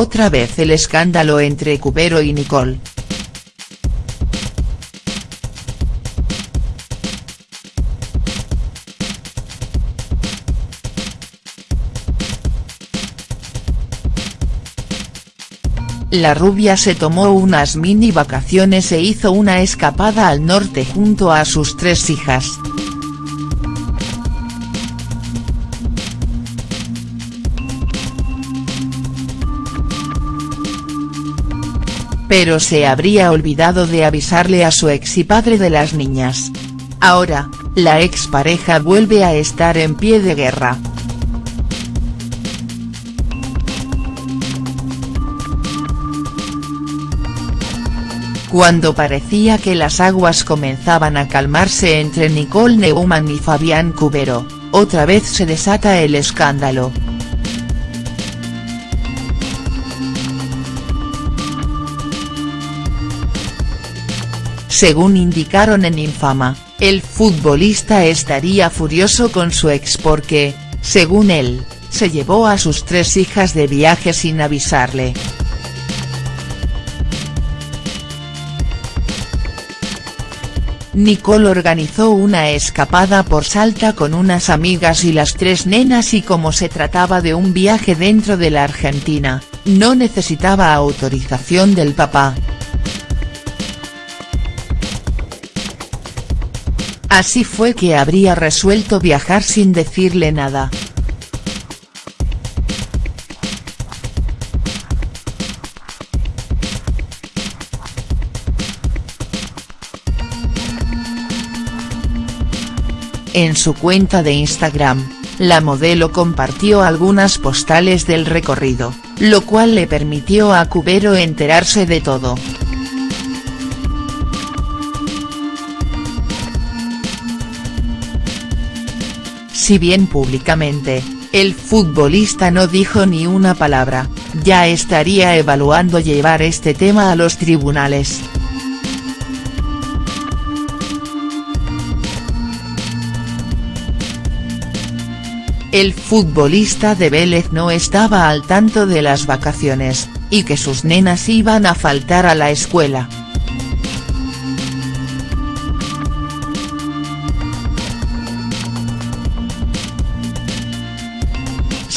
otra vez el escándalo entre Cubero y Nicole. La rubia se tomó unas mini vacaciones e hizo una escapada al norte junto a sus tres hijas. Pero se habría olvidado de avisarle a su ex y padre de las niñas. Ahora, la expareja vuelve a estar en pie de guerra. Cuando parecía que las aguas comenzaban a calmarse entre Nicole Neumann y Fabián Cubero, otra vez se desata el escándalo. Según indicaron en Infama, el futbolista estaría furioso con su ex porque, según él, se llevó a sus tres hijas de viaje sin avisarle. Nicole organizó una escapada por Salta con unas amigas y las tres nenas y como se trataba de un viaje dentro de la Argentina, no necesitaba autorización del papá. Así fue que habría resuelto viajar sin decirle nada. En su cuenta de Instagram, la modelo compartió algunas postales del recorrido, lo cual le permitió a Cubero enterarse de todo. Si bien públicamente, el futbolista no dijo ni una palabra, ya estaría evaluando llevar este tema a los tribunales. El futbolista de Vélez no estaba al tanto de las vacaciones, y que sus nenas iban a faltar a la escuela.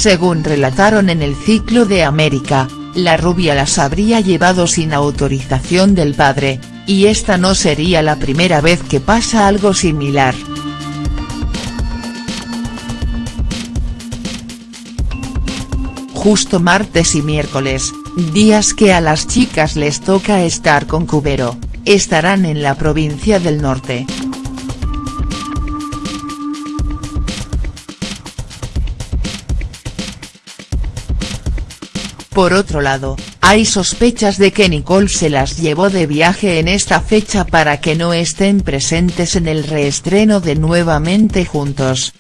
Según relataron en el ciclo de América, la rubia las habría llevado sin autorización del padre, y esta no sería la primera vez que pasa algo similar. justo martes y miércoles, días que a las chicas les toca estar con Cubero, estarán en la provincia del norte. Por otro lado, hay sospechas de que Nicole se las llevó de viaje en esta fecha para que no estén presentes en el reestreno de Nuevamente Juntos.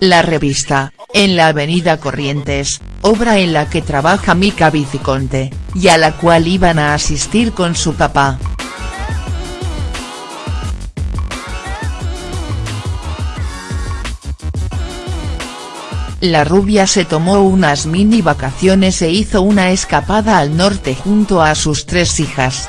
La revista, en la avenida Corrientes, obra en la que trabaja Mica Viciconte, y a la cual iban a asistir con su papá. La rubia se tomó unas mini vacaciones e hizo una escapada al norte junto a sus tres hijas.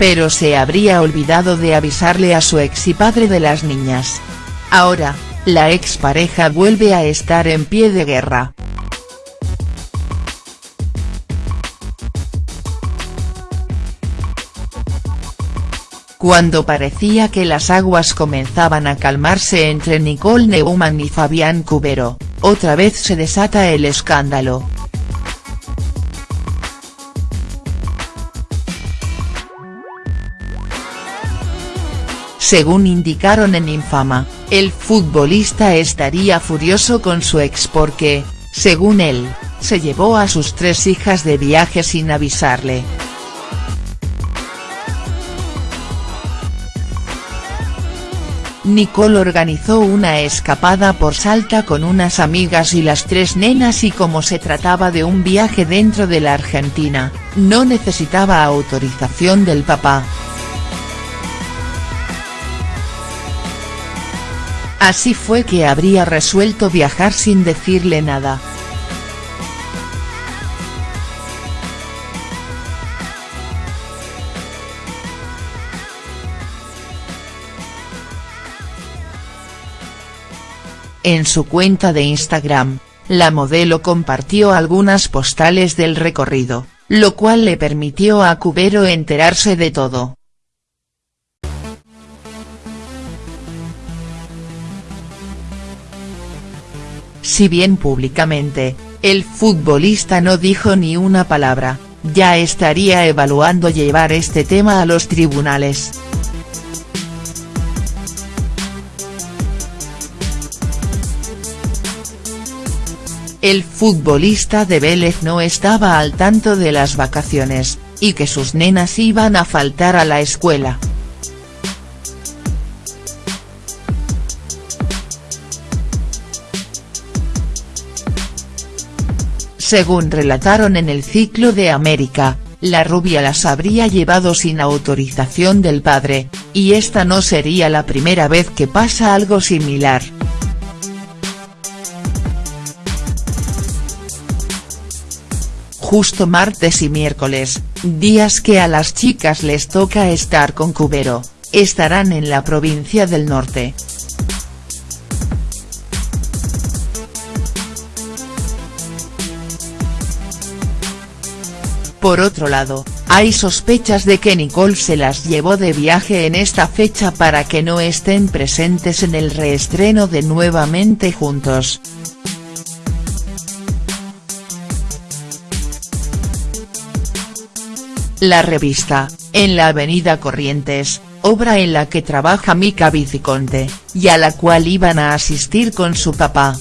pero se habría olvidado de avisarle a su ex y padre de las niñas. Ahora, la expareja vuelve a estar en pie de guerra. Cuando parecía que las aguas comenzaban a calmarse entre Nicole Neumann y Fabián Cubero, otra vez se desata el escándalo. Según indicaron en Infama, el futbolista estaría furioso con su ex porque, según él, se llevó a sus tres hijas de viaje sin avisarle. Nicole organizó una escapada por Salta con unas amigas y las tres nenas y como se trataba de un viaje dentro de la Argentina, no necesitaba autorización del papá. Así fue que habría resuelto viajar sin decirle nada. En su cuenta de Instagram, la modelo compartió algunas postales del recorrido, lo cual le permitió a Cubero enterarse de todo. Si bien públicamente, el futbolista no dijo ni una palabra, ya estaría evaluando llevar este tema a los tribunales. El futbolista de Vélez no estaba al tanto de las vacaciones, y que sus nenas iban a faltar a la escuela. Según relataron en el ciclo de América, la rubia las habría llevado sin autorización del padre, y esta no sería la primera vez que pasa algo similar. Justo martes y miércoles, días que a las chicas les toca estar con Cubero, estarán en la provincia del norte. Por otro lado, hay sospechas de que Nicole se las llevó de viaje en esta fecha para que no estén presentes en el reestreno de Nuevamente Juntos. La revista, en la avenida Corrientes, obra en la que trabaja Mica Viciconte, y a la cual iban a asistir con su papá.